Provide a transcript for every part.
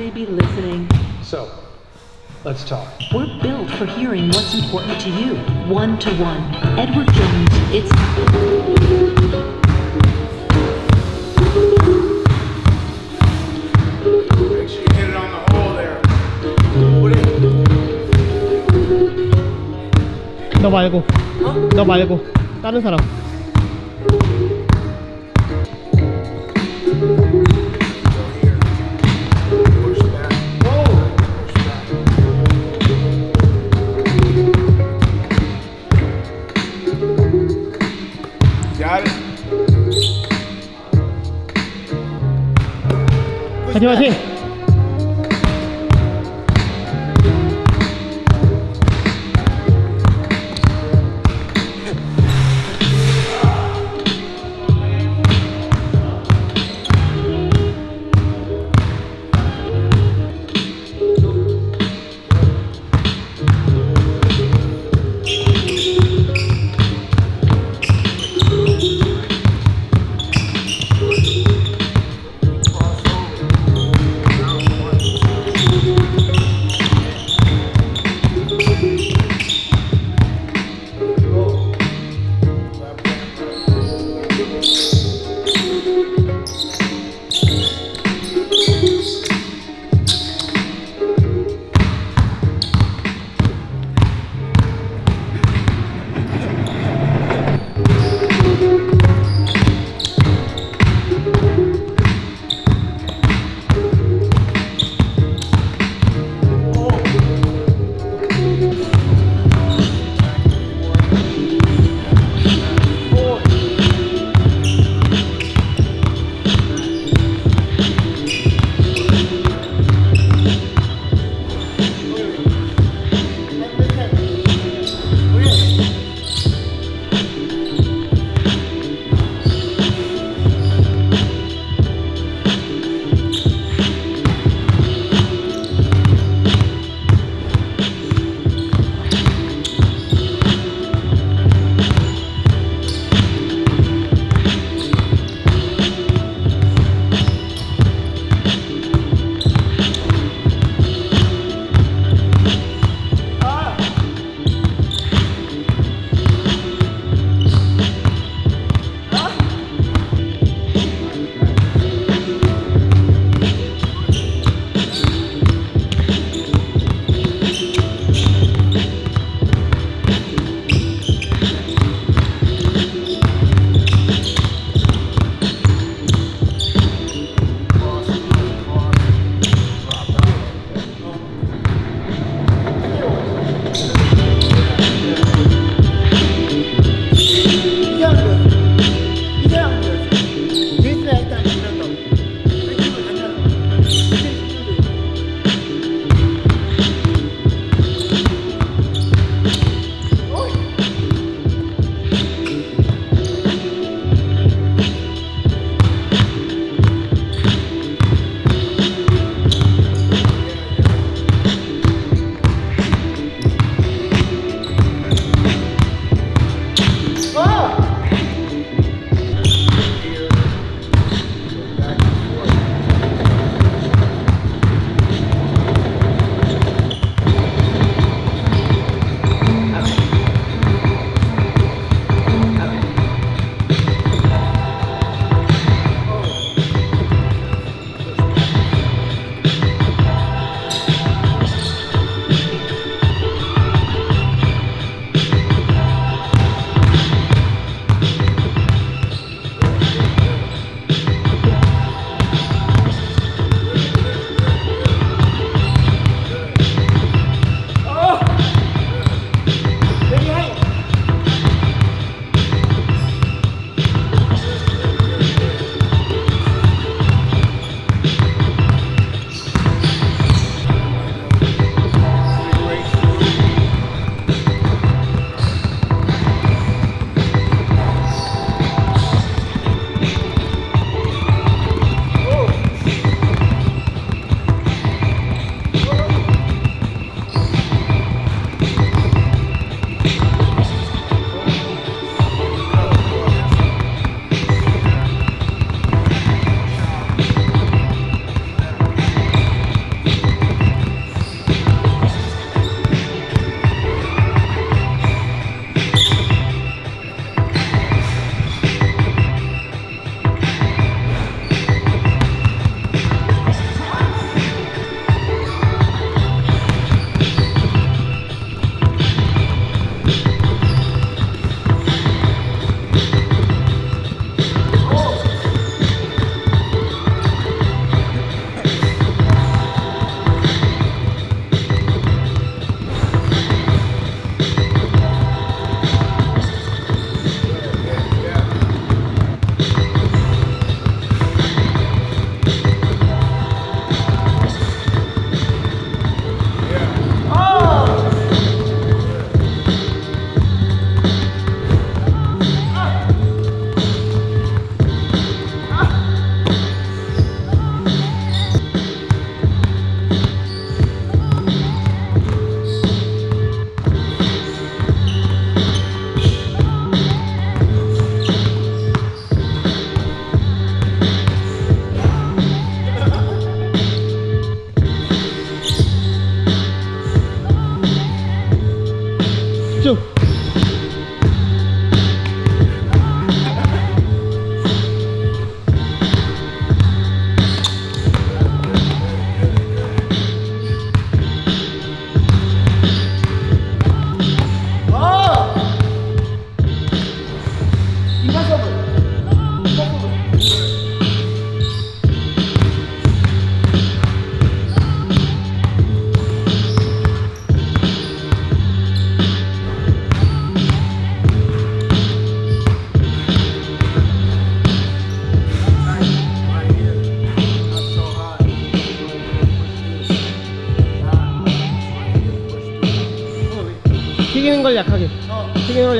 shouldn't somebody be listening? So, let's talk. We're built for hearing what's important to you. One to one. Edward Jones, it's Make sure you hit it on the hole there. Put it. 너 말고. 너 말고. 다른 사람. すいま。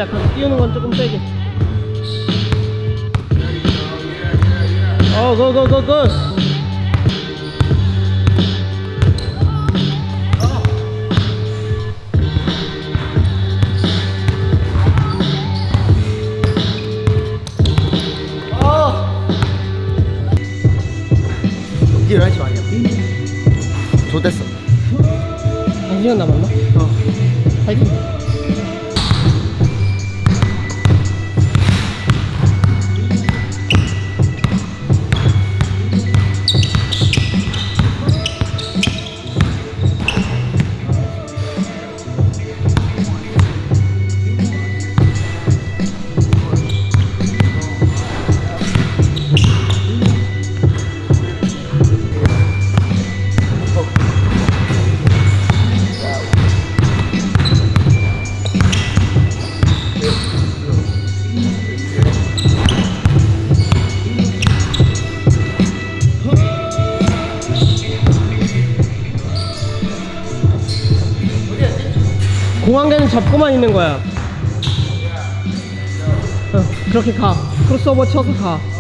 약하게. 띄우는 건 조금 세게. 어, 고, 고, 고, 고. 연기를 하지 마냐. 좋댔어. 한 시간 남았나? 어. 파이팅. 잡고만 있는 거야. 어, 그렇게 가. 크로스오버 쳐서 가.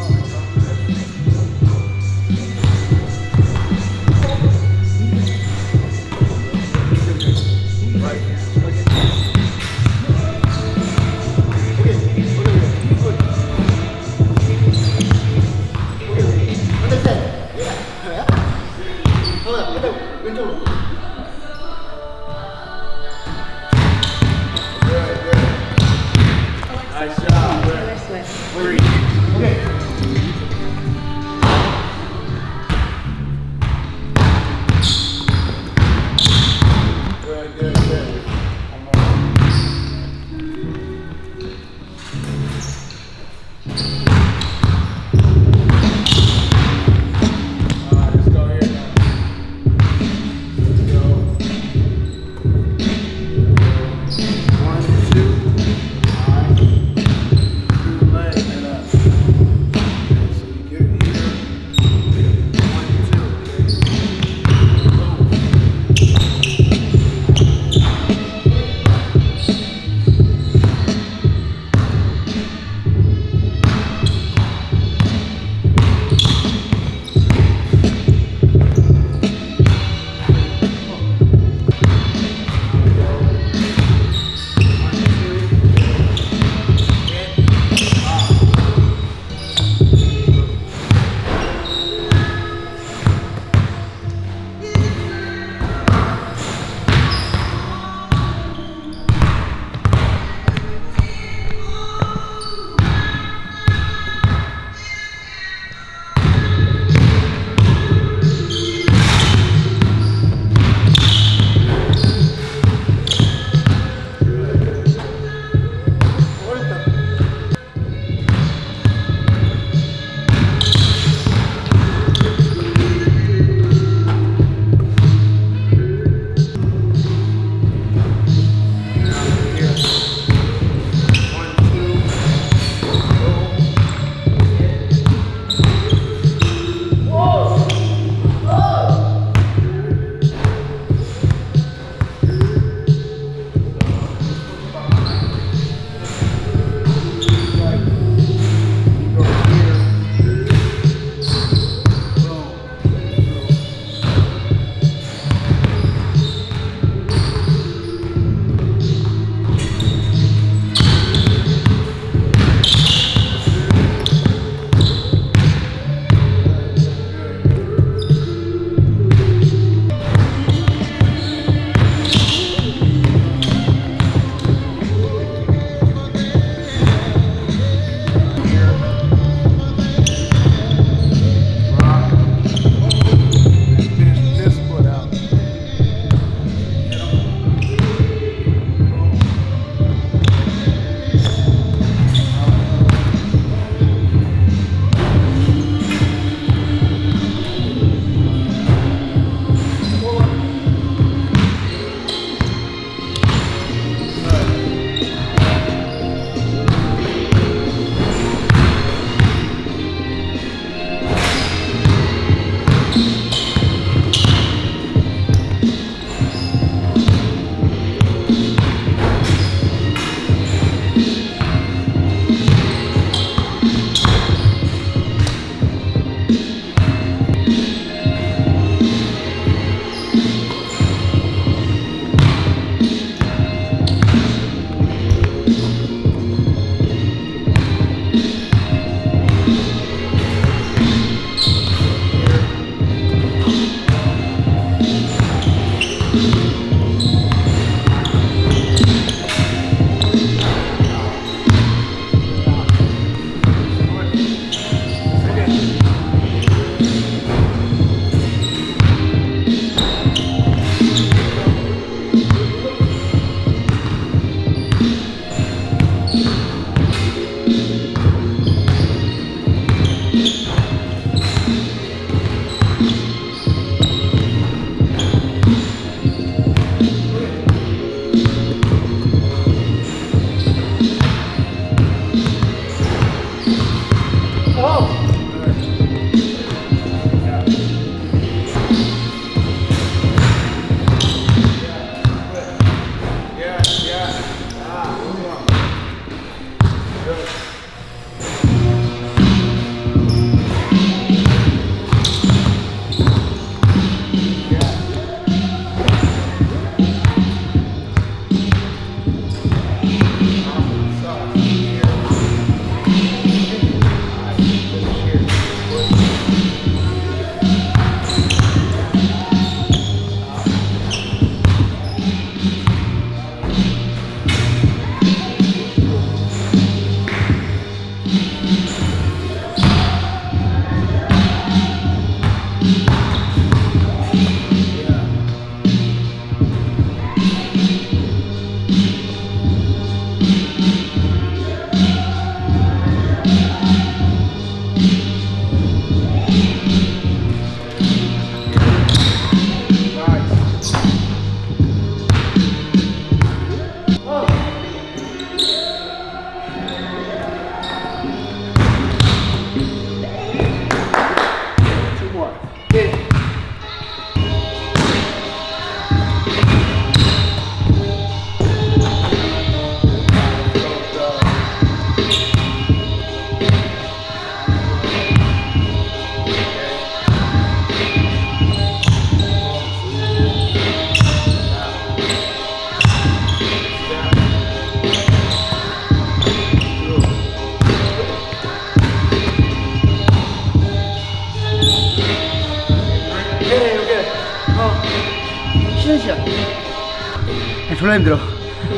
졸라 힘들어.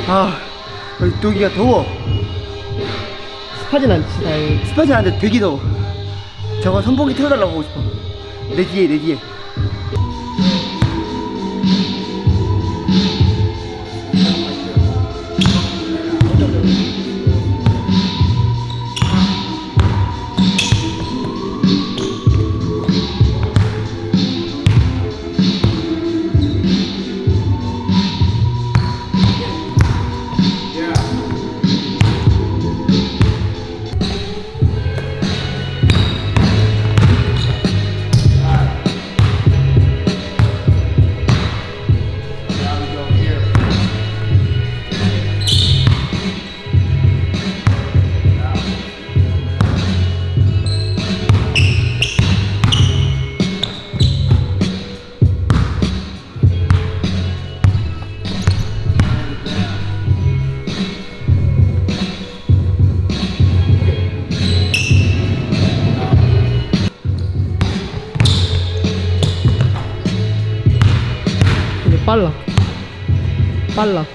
아, 여기 여기가 더워. 습하진 않지 다행히 습하지 않은데 되게 더워. 저거 선풍기 틀어달라고 하고 싶어. 내 뒤에, 내 뒤에. pallo.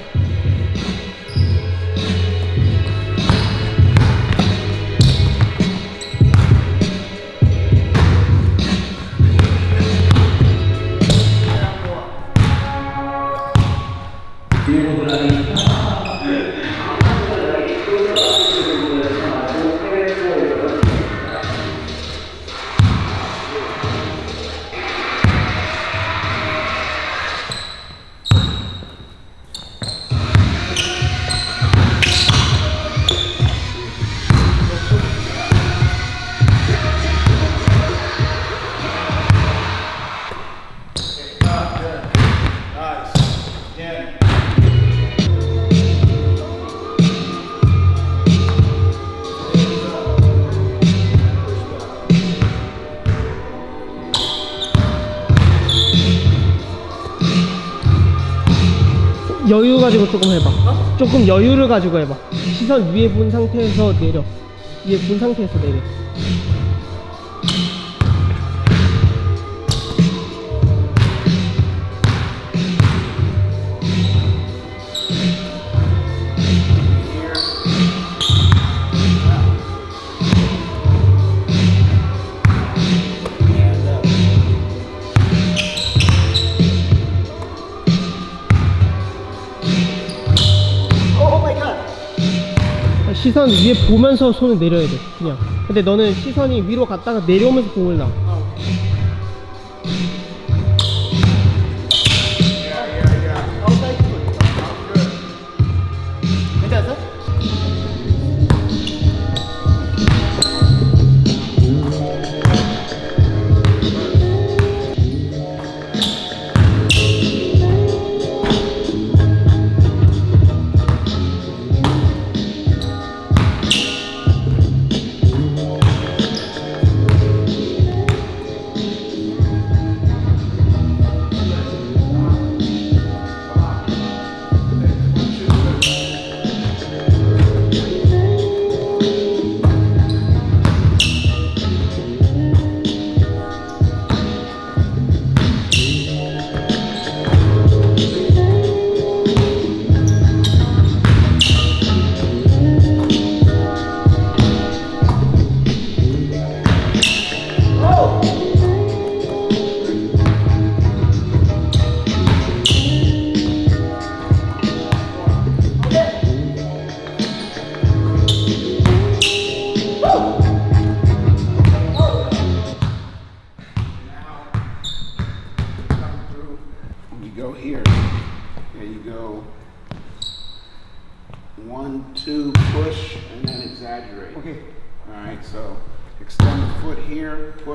여유 가지고 조금 해봐. 조금 여유를 가지고 해봐. 시선 위에 본 상태에서 내려. 위에 본 상태에서 내려 시선 위에 보면서 손을 내려야 돼 그냥 근데 너는 시선이 위로 갔다가 내려오면서 공을 놔 괜찮았어?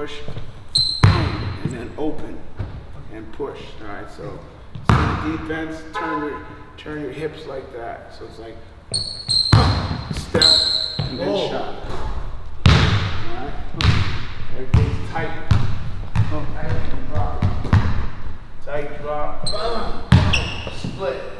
Push, and then open and push. All right, so defense, turn your turn your hips like that. So it's like step and then Oh. shot. All right, everything's tight. Oh. Tight drop. Tight drop. Split.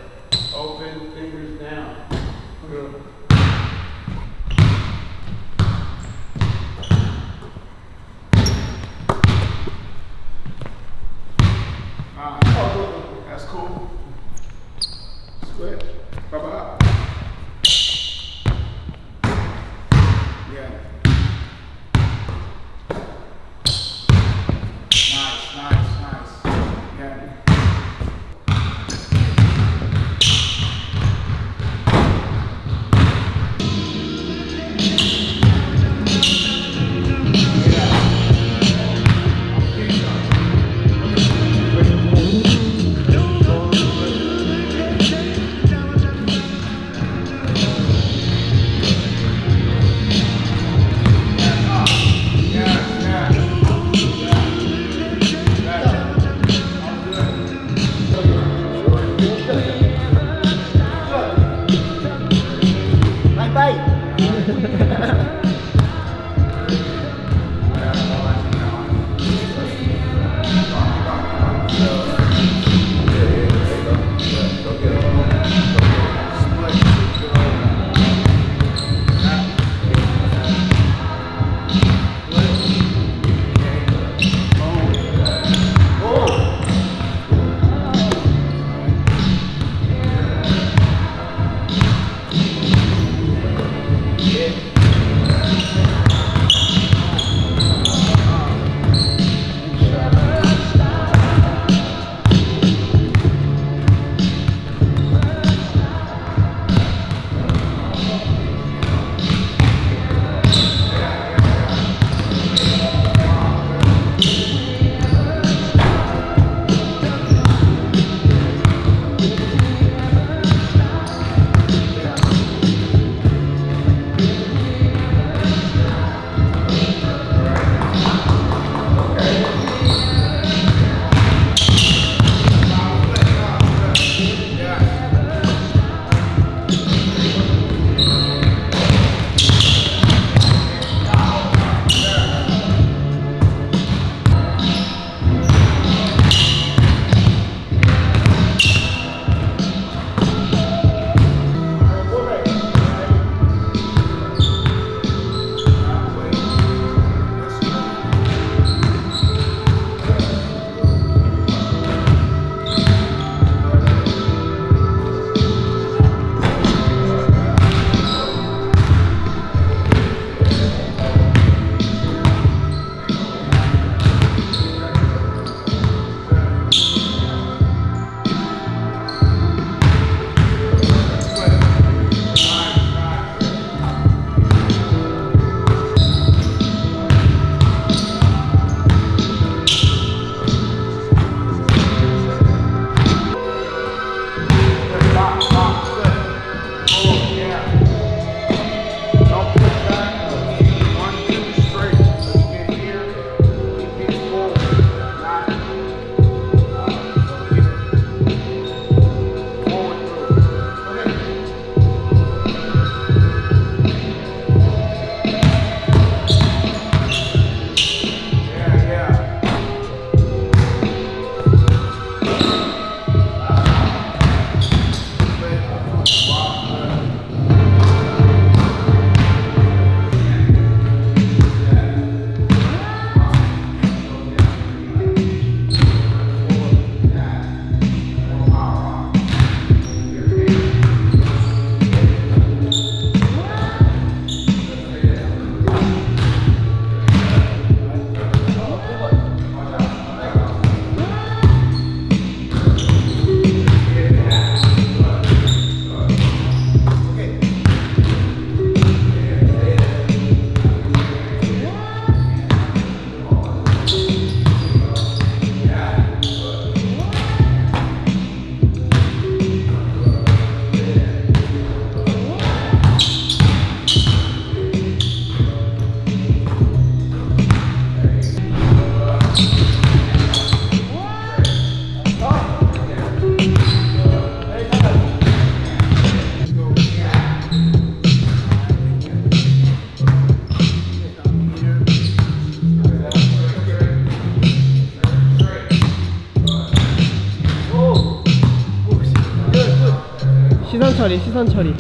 시선 처리,